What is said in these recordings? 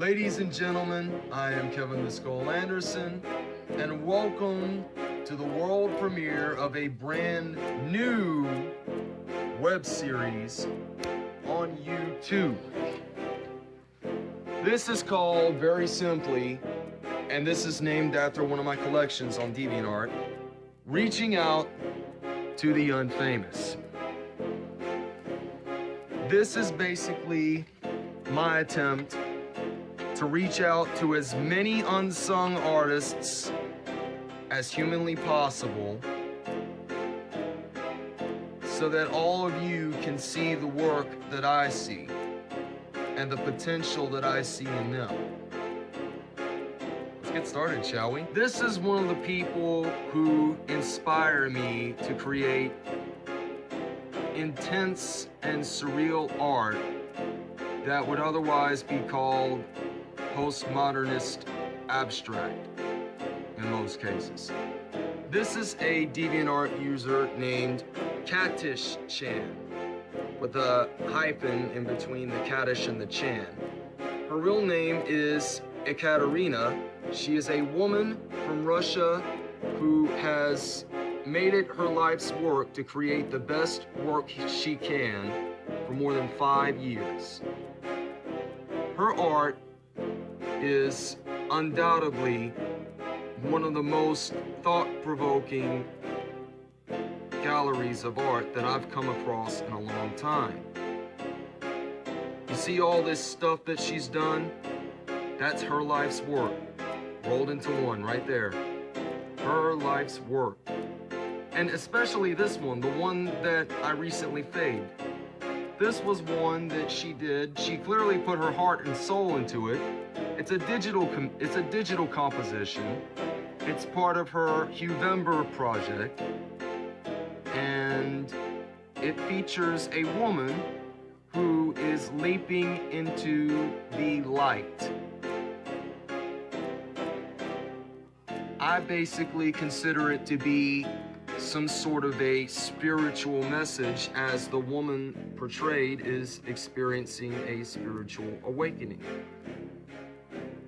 Ladies and gentlemen, I am Kevin the Skull Anderson, and welcome to the world premiere of a brand new web series on YouTube. This is called, very simply, and this is named after one of my collections on DeviantArt, Reaching Out to the Unfamous. This is basically my attempt to reach out to as many unsung artists as humanly possible so that all of you can see the work that I see and the potential that I see in them. Let's get started, shall we? This is one of the people who inspire me to create intense and surreal art that would otherwise be called postmodernist abstract in most cases. This is a DeviantArt user named Katish Chan with a hyphen in between the Katish and the Chan. Her real name is Ekaterina. She is a woman from Russia who has made it her life's work to create the best work she can for more than five years. Her art is undoubtedly one of the most thought-provoking galleries of art that I've come across in a long time. You see all this stuff that she's done? That's her life's work, rolled into one right there. Her life's work. And especially this one, the one that I recently fade. This was one that she did. She clearly put her heart and soul into it. It's a digital it's a digital composition. It's part of her Huevember project. And it features a woman who is leaping into the light. I basically consider it to be some sort of a spiritual message as the woman portrayed is experiencing a spiritual awakening.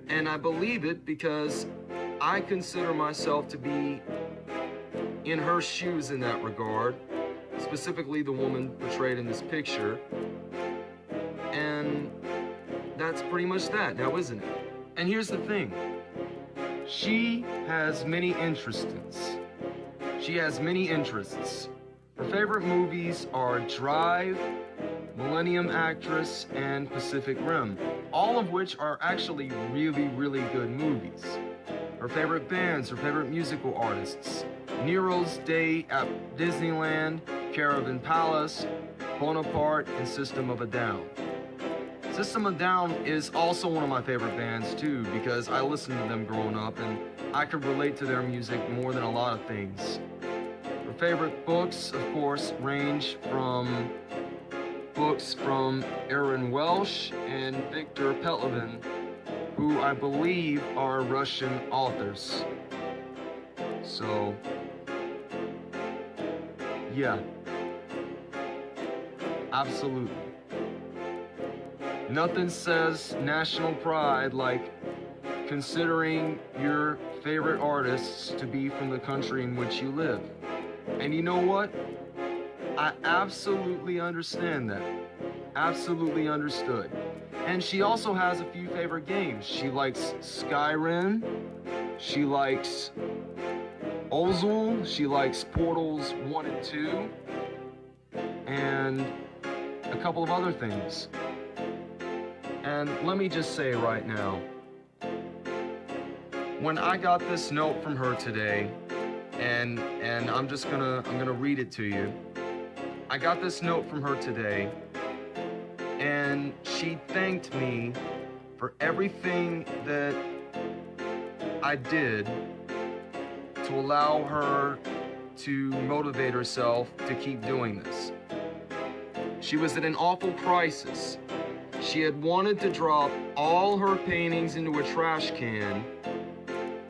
And I believe it because I consider myself to be in her shoes in that regard, specifically the woman portrayed in this picture. And that's pretty much that now, isn't it? And here's the thing. She has many interests. She has many interests. Her favorite movies are Drive, Millennium Actress, and Pacific Rim, all of which are actually really, really good movies. Her favorite bands, her favorite musical artists, Nero's Day at Disneyland, Caravan Palace, Bonaparte, and System of a Down. System of a Down is also one of my favorite bands too because I listened to them growing up and I could relate to their music more than a lot of things. Her favorite books, of course, range from books from Aaron Welsh and Victor Pelevin, who I believe are Russian authors. So, yeah, absolutely. Nothing says national pride like considering your favorite artists to be from the country in which you live. And you know what? I absolutely understand that. Absolutely understood. And she also has a few favorite games. She likes Skyrim. She likes Ozul. She likes Portals 1 and 2. And a couple of other things. And let me just say right now, when I got this note from her today, and and I'm just gonna I'm gonna read it to you. I got this note from her today, and she thanked me for everything that I did to allow her to motivate herself to keep doing this. She was at an awful crisis she had wanted to drop all her paintings into a trash can,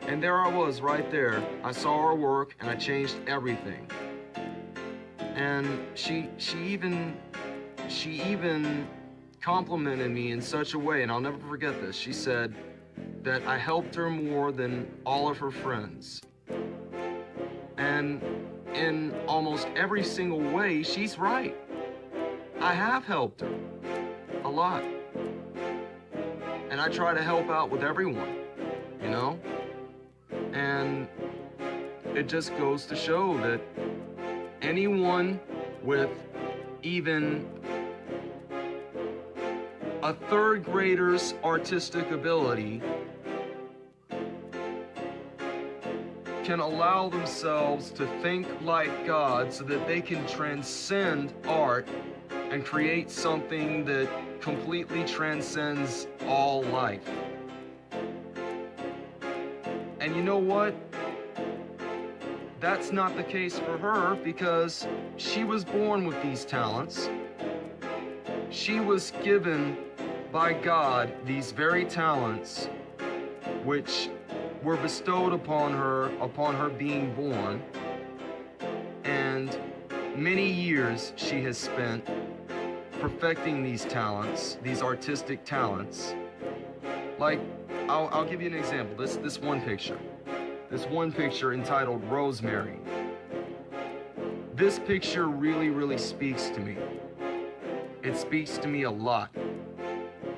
and there I was right there. I saw her work and I changed everything. And she she even she even complimented me in such a way, and I'll never forget this. She said that I helped her more than all of her friends. And in almost every single way, she's right. I have helped her a lot. And I try to help out with everyone, you know? And it just goes to show that anyone with even a third grader's artistic ability can allow themselves to think like God so that they can transcend art and create something that completely transcends all life. And you know what? That's not the case for her because she was born with these talents. She was given by God these very talents which were bestowed upon her upon her being born. And many years she has spent perfecting these talents these artistic talents. Like I'll, I'll give you an example this this one picture this one picture entitled Rosemary. This picture really really speaks to me. It speaks to me a lot.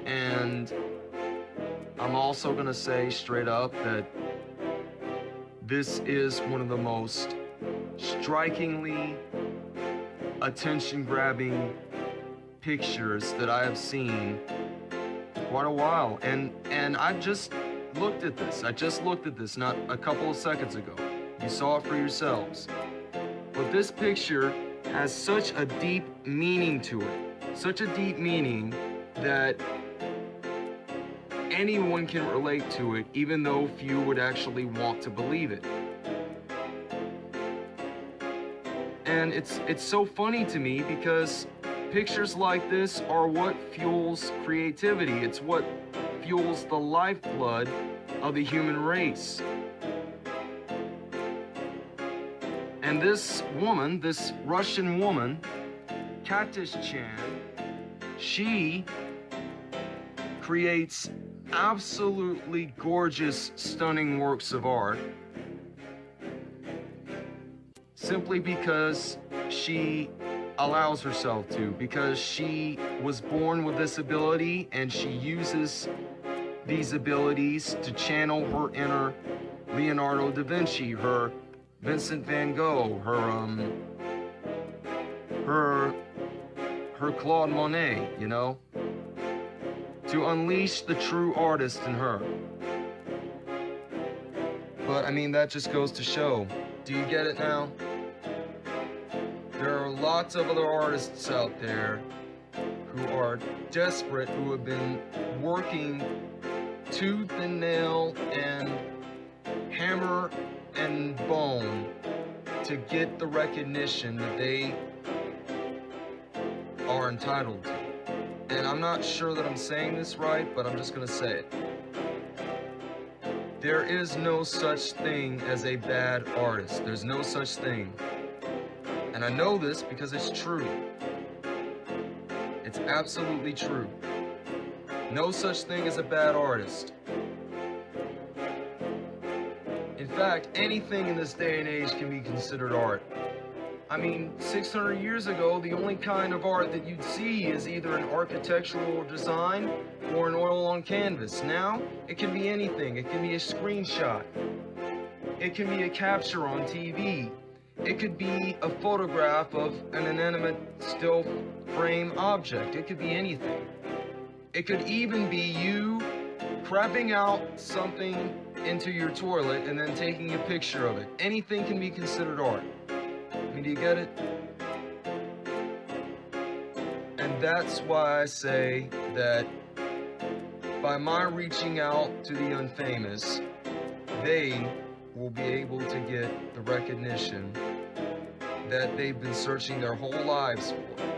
And I'm also gonna say straight up that this is one of the most strikingly attention-grabbing pictures that I have seen quite a while. And and I just looked at this. I just looked at this not a couple of seconds ago. You saw it for yourselves. But this picture has such a deep meaning to it. Such a deep meaning that anyone can relate to it, even though few would actually want to believe it. And it's it's so funny to me because pictures like this are what fuels creativity. It's what fuels the lifeblood of the human race. And this woman, this Russian woman, Katishchan, she creates absolutely gorgeous, stunning works of art simply because she allows herself to, because she was born with this ability and she uses these abilities to channel her inner Leonardo da Vinci, her Vincent van Gogh, her um her her Claude Monet, you know? to unleash the true artist in her. But I mean, that just goes to show. Do you get it now? There are lots of other artists out there who are desperate, who have been working tooth and nail and hammer and bone to get the recognition that they are entitled to and I'm not sure that I'm saying this right, but I'm just gonna say it. There is no such thing as a bad artist. There's no such thing. And I know this because it's true. It's absolutely true. No such thing as a bad artist. In fact, anything in this day and age can be considered art. I mean, 600 years ago, the only kind of art that you'd see is either an architectural design or an oil on canvas. Now, it can be anything. It can be a screenshot. It can be a capture on TV. It could be a photograph of an inanimate still frame object. It could be anything. It could even be you prepping out something into your toilet and then taking a picture of it. Anything can be considered art I mean, do you get it? And that's why I say that by my reaching out to the unfamous, they will be able to get the recognition that they've been searching their whole lives for.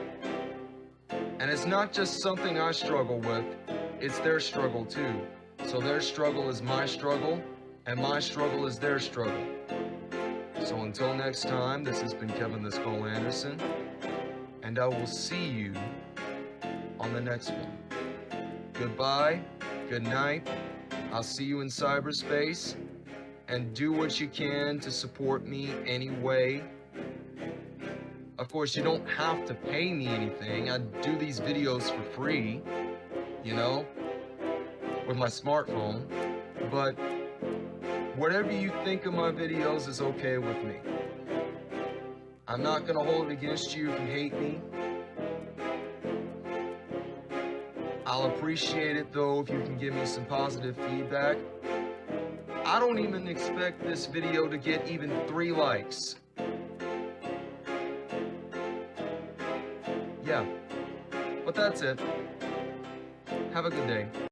And it's not just something I struggle with, it's their struggle too. So their struggle is my struggle, and my struggle is their struggle. So until next time, this has been Kevin the Skull Anderson, and I will see you on the next one. goodbye, good night. I'll see you in cyberspace. And do what you can to support me anyway. Of course, you don't have to pay me anything. I do these videos for free, you know, with my smartphone. But whatever you think of my videos is okay with me. I'm not gonna hold it against you if you hate me. I'll appreciate it though if you can give me some positive feedback. I don't even expect this video to get even three likes. Yeah, but that's it. Have a good day.